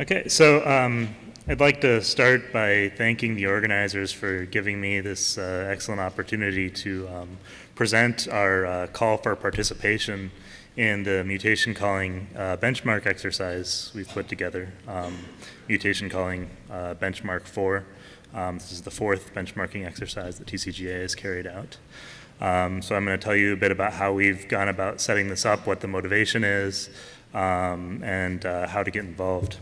Okay, so um, I'd like to start by thanking the organizers for giving me this uh, excellent opportunity to um, present our uh, call for participation in the mutation calling uh, benchmark exercise we've put together, um, mutation calling uh, benchmark 4. Um, this is the fourth benchmarking exercise that TCGA has carried out. Um, so I'm going to tell you a bit about how we've gone about setting this up, what the motivation is, um, and uh, how to get involved.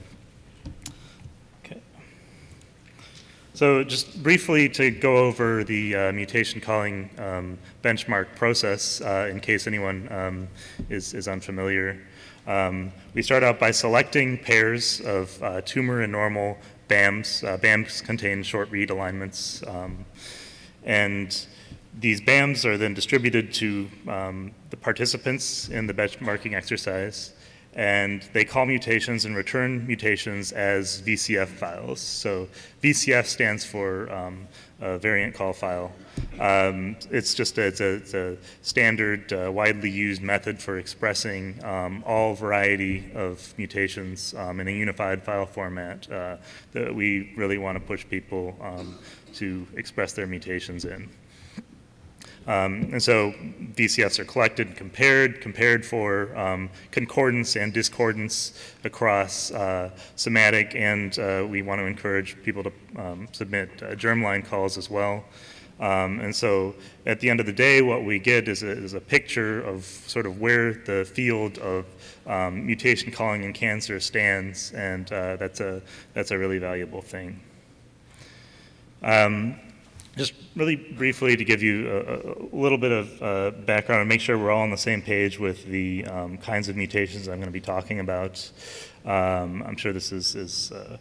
So just briefly to go over the uh, mutation calling um, benchmark process uh, in case anyone um, is, is, unfamiliar. Um, we start out by selecting pairs of uh, tumor and normal BAMs. Uh, BAMs contain short read alignments. Um, and these BAMs are then distributed to um, the participants in the benchmarking exercise and they call mutations and return mutations as VCF files. So VCF stands for um, variant call file. Um, it's just a, it's a, it's a standard, uh, widely used method for expressing um, all variety of mutations um, in a unified file format uh, that we really want to push people um, to express their mutations in. Um, and so VCFs are collected and compared, compared for um, concordance and discordance across uh, somatic, and uh, we want to encourage people to um, submit uh, germline calls as well. Um, and so at the end of the day, what we get is a, is a picture of sort of where the field of um, mutation calling in cancer stands, and uh, that's, a, that's a really valuable thing. Um, just really briefly to give you a, a little bit of uh, background and make sure we're all on the same page with the um, kinds of mutations I'm going to be talking about. Um, I'm sure this is, is uh,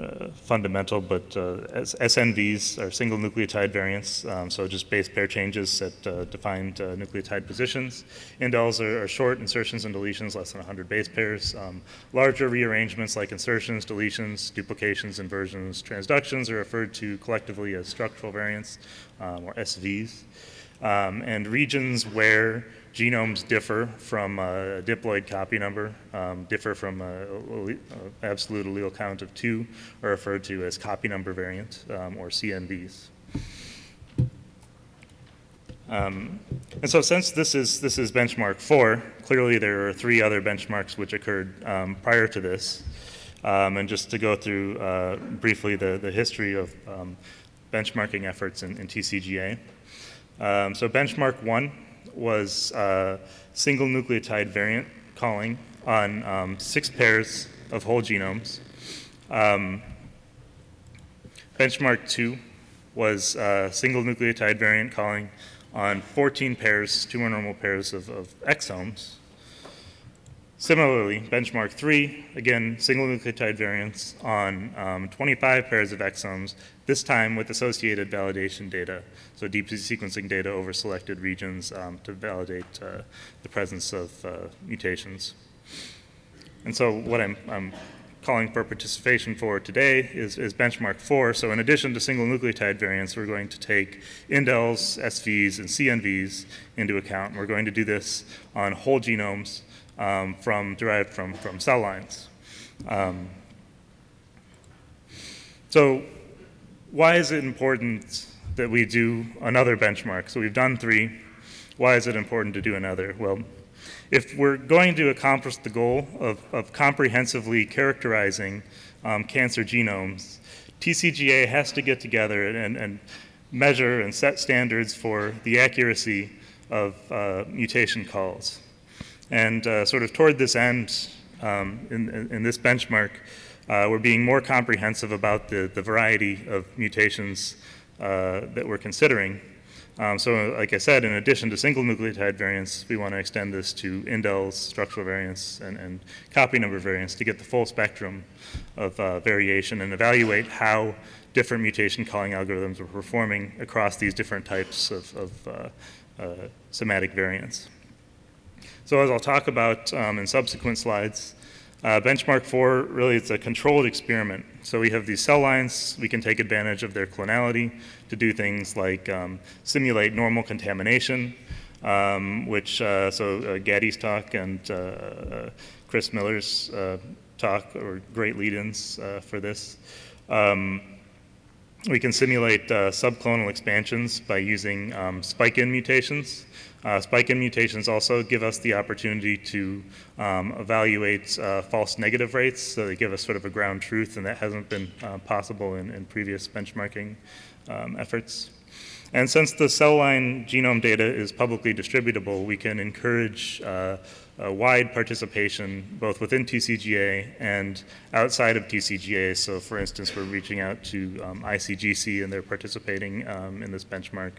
uh, fundamental, but uh, SNVs are single nucleotide variants, um, so just base pair changes at uh, defined uh, nucleotide positions. Indels are, are, short insertions and deletions, less than 100 base pairs. Um, larger rearrangements like insertions, deletions, duplications, inversions, transductions are referred to collectively as structural variants, um, or SVs. Um, and regions where genomes differ from a diploid copy number, um, differ from an absolute allele count of two, are referred to as copy number variants, um, or CNVs. Um, and so since this is, this is benchmark four, clearly there are three other benchmarks which occurred um, prior to this. Um, and just to go through uh, briefly the, the history of um, benchmarking efforts in, in TCGA. so benchmark one was single nucleotide variant calling on um, six pairs of whole genomes. Um, benchmark two was single nucleotide variant calling on 14 pairs, tumor normal pairs of, of exomes. Similarly, benchmark three, again, single nucleotide variants on um, 25 pairs of exomes, this time with associated validation data, so deep sequencing data over selected regions um, to validate uh, the presence of uh, mutations. And so what I'm, I'm, calling for participation for today is, is, benchmark four. So in addition to single nucleotide variants, we're going to take indels, SVs, and CNVs into account. We're going to do this on whole genomes um, from derived from, from cell lines. Um, so why is it important that we do another benchmark? So we've done three. Why is it important to do another? Well, if we're going to accomplish the goal of, of comprehensively characterizing um, cancer genomes, TCGA has to get together and, and, measure and set standards for the accuracy of uh, mutation calls. And uh, sort of toward this end, um, in, in, this benchmark, uh, we're being more comprehensive about the, the variety of mutations uh, that we're considering. Um, so like I said, in addition to single nucleotide variants, we want to extend this to indels, structural variants, and, and copy number variants to get the full spectrum of uh, variation and evaluate how different mutation calling algorithms are performing across these different types of, of uh, uh, somatic variants. So as I'll talk about um, in subsequent slides, uh, benchmark 4 really it's a controlled experiment. So we have these cell lines, we can take advantage of their clonality to do things like um, simulate normal contamination, um, which, uh, so uh, Gaddy's talk and uh, Chris Miller's uh, talk are great lead-ins uh, for this. Um, we can simulate uh, subclonal expansions by using um, spike-in mutations. Uh, spike-in mutations also give us the opportunity to um, evaluate uh, false negative rates, so they give us sort of a ground truth, and that hasn't been uh, possible in, in, previous benchmarking um, efforts. And since the cell line genome data is publicly distributable, we can encourage uh, wide participation both within TCGA and outside of TCGA. So for instance, we're reaching out to um, ICGC and they're participating um, in this benchmark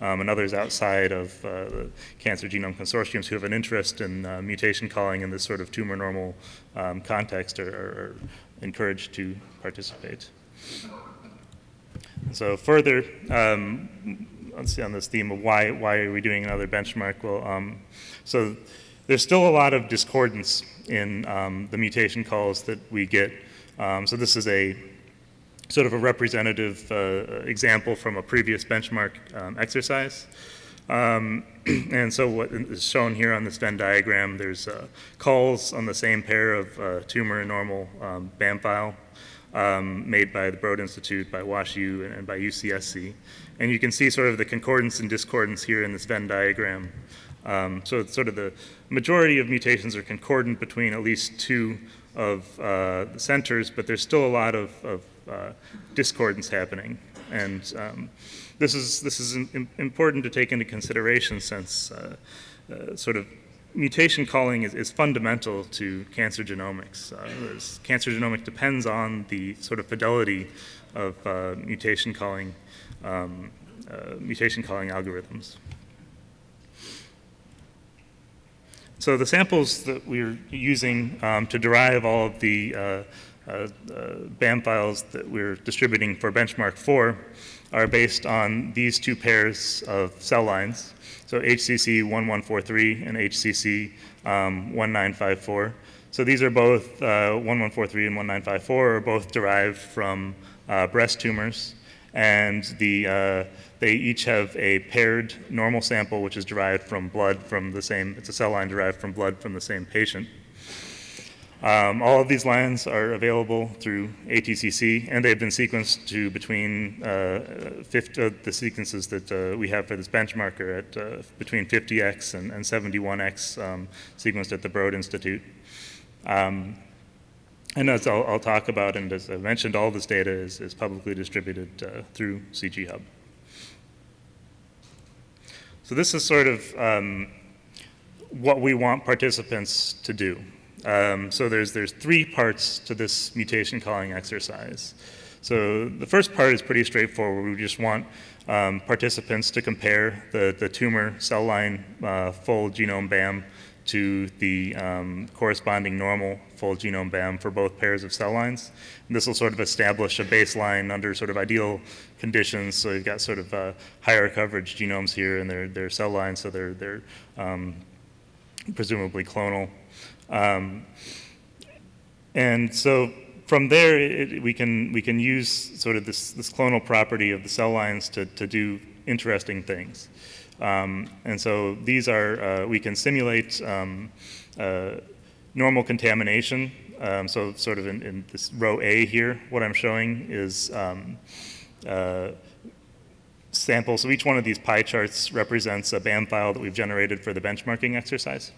um, and others outside of uh, the Cancer Genome Consortiums who have an interest in uh, mutation calling in this sort of tumor normal um, context are, are encouraged to participate. So further, um, let's see on this theme of why why are we doing another benchmark? Well, um, so there's still a lot of discordance in um, the mutation calls that we get. Um, so this is a sort of a representative uh, example from a previous benchmark um, exercise. Um, and so what is shown here on this Venn diagram, there's uh, calls on the same pair of uh, tumor and normal BAM file um, made by the Broad Institute, by WashU, and by UCSC. And you can see sort of the concordance and discordance here in this Venn diagram. Um, so sort of the majority of mutations are concordant between at least two of uh, the centers, but there's still a lot of, of uh, discordance happening. And um, this is, this is important to take into consideration since uh, uh sort of mutation calling is, is, fundamental to cancer genomics. Uh, cancer genomics depends on the sort of fidelity of uh, mutation calling um, mutation calling algorithms. So the samples that we're using um, to derive all of the uh, uh, uh BAM files that we're distributing for benchmark 4 are based on these two pairs of cell lines. So HCC 1143 and HCC um, 1954. So these are both uh, 1143 and 1954 are both derived from uh, breast tumors. And the, uh, they each have a paired normal sample, which is derived from blood from the same, it's a cell line derived from blood from the same patient. Um, all of these lines are available through ATCC, and they've been sequenced to between uh, 50, uh, the sequences that uh, we have for this benchmark are at uh, between 50x and, and 71x um, sequenced at the Broad Institute. Um, and as I'll, I'll, talk about, and as I mentioned, all this data is, is publicly distributed uh, through CG Hub. So this is sort of um, what we want participants to do. Um, so there's, there's three parts to this mutation calling exercise. So the first part is pretty straightforward. We just want um, participants to compare the, the tumor cell line uh, full genome BAM to the um, corresponding normal full genome BAM for both pairs of cell lines. And this will sort of establish a baseline under sort of ideal conditions. So you've got sort of uh, higher coverage genomes here and they're, they're cell lines, so they're, they're um, presumably clonal. Um, and so from there, it, we can we can use sort of this this clonal property of the cell lines to to do interesting things. Um, and so these are uh, we can simulate um, uh, normal contamination. Um, so sort of in, in, this row A here, what I'm showing is um, uh, samples. So each one of these pie charts represents a BAM file that we've generated for the benchmarking exercise.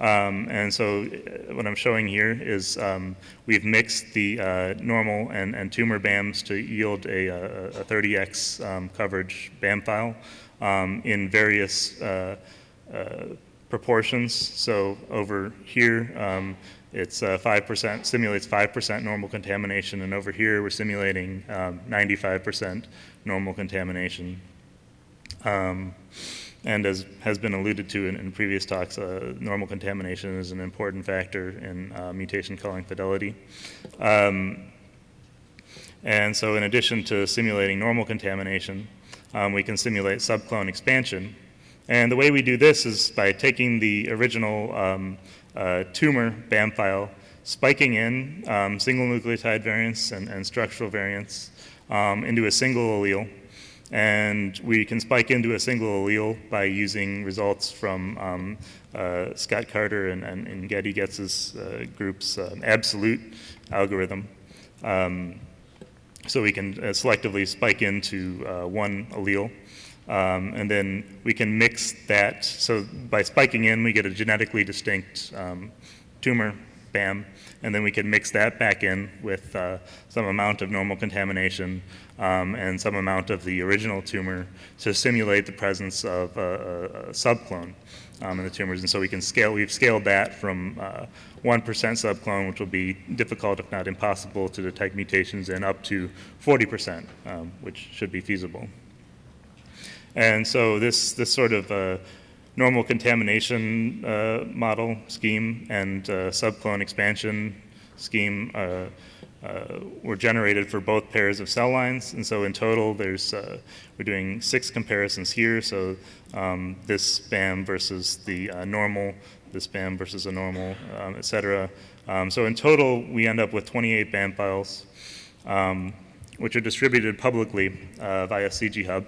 Um, and so uh, what I'm showing here is um, we've mixed the uh, normal and, and, tumor BAMs to yield a, a, a 30x um, coverage BAM file um, in various uh, uh, proportions. So over here, um, it's 5%, uh, simulates 5% normal contamination, and over here we're simulating 95% um, normal contamination. And as has been alluded to in, in previous talks, uh, normal contamination is an important factor in uh, mutation calling fidelity. Um, and so in addition to simulating normal contamination, um, we can simulate subclone expansion. And the way we do this is by taking the original um, uh, tumor BAM file, spiking in um, single nucleotide variants and, and structural variants um, into a single allele, and we can spike into a single allele by using results from um, uh, Scott Carter and, and, and Gadi Getz's uh, group's um, absolute algorithm. Um, so we can uh, selectively spike into uh, one allele. Um, and then we can mix that. So by spiking in, we get a genetically distinct um, tumor, BAM, and then we can mix that back in with uh, some amount of normal contamination um, and some amount of the original tumor to simulate the presence of a, a, subclone um, in the tumors. And so we can scale, we've scaled that from uh, 1% subclone, which will be difficult, if not impossible, to detect mutations, and up to 40%, um, which should be feasible. And so this, this sort of uh, normal contamination uh, model scheme and uh, subclone expansion scheme uh, uh, were generated for both pairs of cell lines. And so in total, there's, uh, we're doing six comparisons here. So um, this BAM versus the normal, this BAM versus a normal, um, et cetera. Um, so in total, we end up with 28 BAM files, um, which are distributed publicly via CG Hub.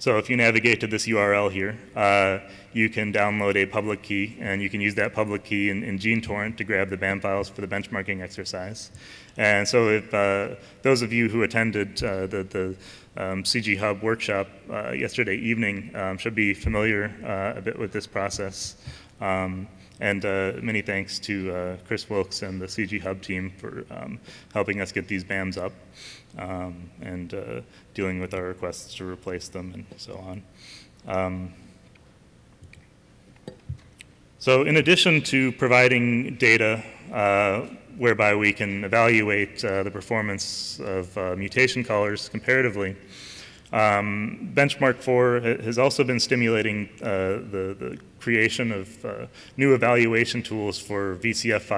So if you navigate to this URL here, uh, you can download a public key, and you can use that public key in, in GeneTorrent to grab the BAM files for the benchmarking exercise. And so if uh, those of you who attended uh, the, the um, CG Hub workshop uh, yesterday evening um, should be familiar uh, a bit with this process. Um, and uh, many thanks to uh, Chris Wilks and the CG Hub team for um, helping us get these BAMs up um, and uh, dealing with our requests to replace them and so on. Um, so in addition to providing data uh, whereby we can evaluate uh, the performance of uh, mutation callers comparatively, um, Benchmark 4 has also been stimulating uh, the, the, creation of uh, new evaluation tools for VCF files